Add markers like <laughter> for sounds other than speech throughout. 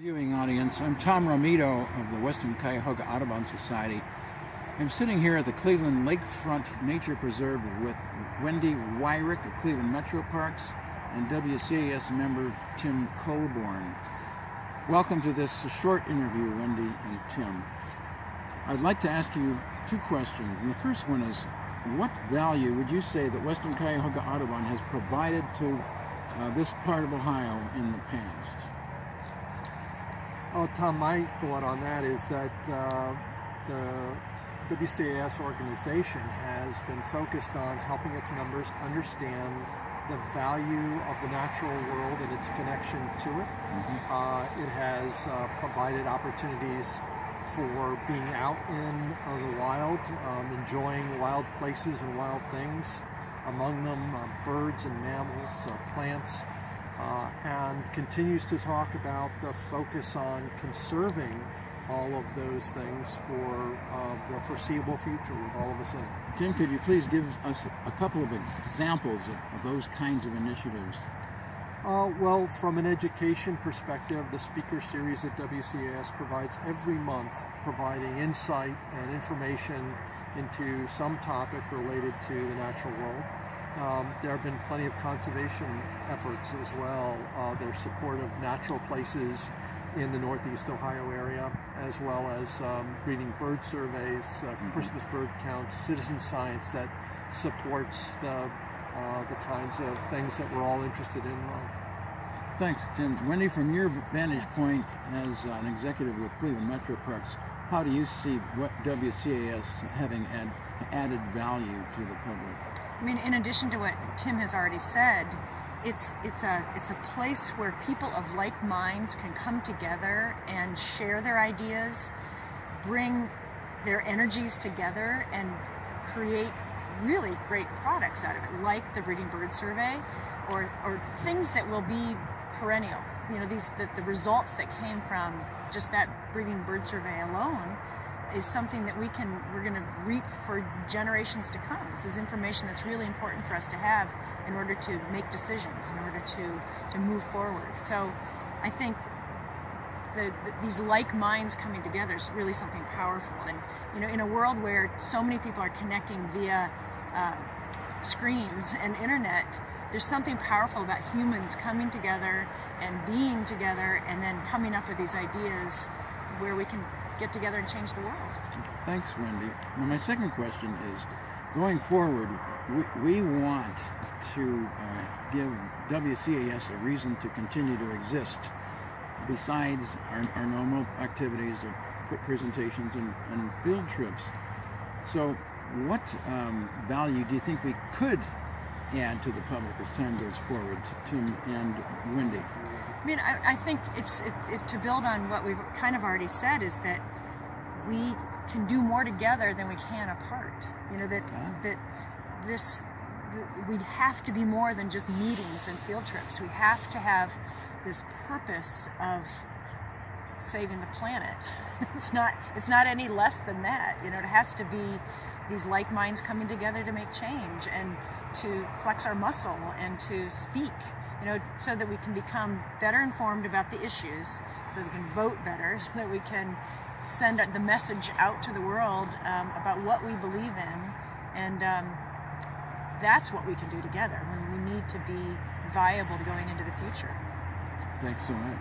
Viewing audience, I'm Tom Romito of the Western Cuyahoga Audubon Society. I'm sitting here at the Cleveland Lakefront Nature Preserve with Wendy Weirich of Cleveland Metro Parks and WCAS member Tim Colborn. Welcome to this short interview, Wendy and Tim. I'd like to ask you two questions. And the first one is, what value would you say that Western Cuyahoga Audubon has provided to uh, this part of Ohio in the past? Oh, Tom, my thought on that is that uh, the WCAS organization has been focused on helping its members understand the value of the natural world and its connection to it. Mm -hmm. uh, it has uh, provided opportunities for being out in uh, the wild, um, enjoying wild places and wild things, among them uh, birds and mammals, uh, plants, uh, and continues to talk about the focus on conserving all of those things for uh, the foreseeable future with all of us in it. Tim, could you please give us a couple of examples of, of those kinds of initiatives? Uh, well, from an education perspective, the speaker series at WCAS provides every month providing insight and information into some topic related to the natural world. Um, there have been plenty of conservation efforts as well. Uh, there's support of natural places in the Northeast Ohio area, as well as um, breeding bird surveys, uh, mm -hmm. Christmas bird counts, citizen science that supports the, uh, the kinds of things that we're all interested in. Thanks, Tim. Wendy, from your vantage point as an executive with Cleveland Metro Parks, how do you see what WCAS having add, added value to the public? I mean, in addition to what Tim has already said, it's it's a it's a place where people of like minds can come together and share their ideas, bring their energies together, and create really great products out of it, like the breeding bird survey, or or things that will be perennial. You know, these the, the results that came from just that breeding bird survey alone is something that we can, we're going to reap for generations to come. This is information that's really important for us to have in order to make decisions, in order to, to move forward. So I think the, the, these like minds coming together is really something powerful. And, you know, in a world where so many people are connecting via uh, screens and internet, there's something powerful about humans coming together and being together and then coming up with these ideas where we can get together and change the world. Thanks, Wendy. My second question is, going forward, we, we want to uh, give WCAS a reason to continue to exist besides our, our normal activities of presentations and, and field trips. So what um, value do you think we could add to the public as time goes forward, Tim and Wendy? I mean, I, I think it's it, it, to build on what we've kind of already said is that we can do more together than we can apart. You know that that this we'd have to be more than just meetings and field trips. We have to have this purpose of saving the planet. <laughs> It's not it's not any less than that. You know, it has to be these like minds coming together to make change and to flex our muscle and to speak, you know, so that we can become better informed about the issues, so that we can vote better, <laughs> so that we can send the message out to the world um, about what we believe in. And um, that's what we can do together when we need to be viable going into the future. Thanks so much.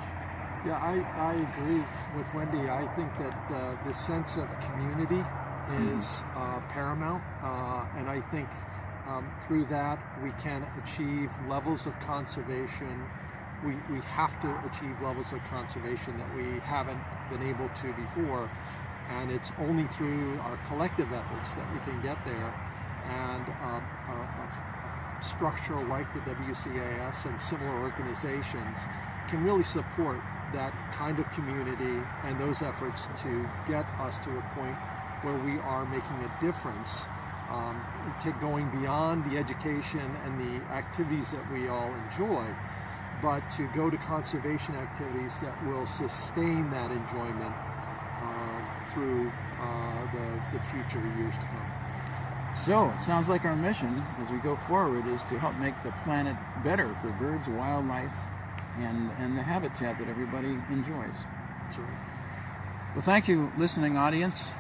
Yeah, I, I agree with Wendy. I think that uh, the sense of community is uh, paramount, uh, and I think um, through that we can achieve levels of conservation. We, we have to achieve levels of conservation that we haven't been able to before, and it's only through our collective efforts that we can get there. And uh, a, a, a structure like the WCAS and similar organizations can really support that kind of community and those efforts to get us to a point where we are making a difference, um, going beyond the education and the activities that we all enjoy, but to go to conservation activities that will sustain that enjoyment uh, through uh, the, the future years to come. So, it sounds like our mission as we go forward is to help make the planet better for birds, wildlife, and, and the habitat that everybody enjoys. That's right. Well, thank you, listening audience.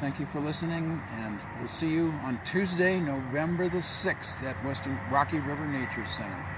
Thank you for listening, and we'll see you on Tuesday, November the 6th at Western Rocky River Nature Center.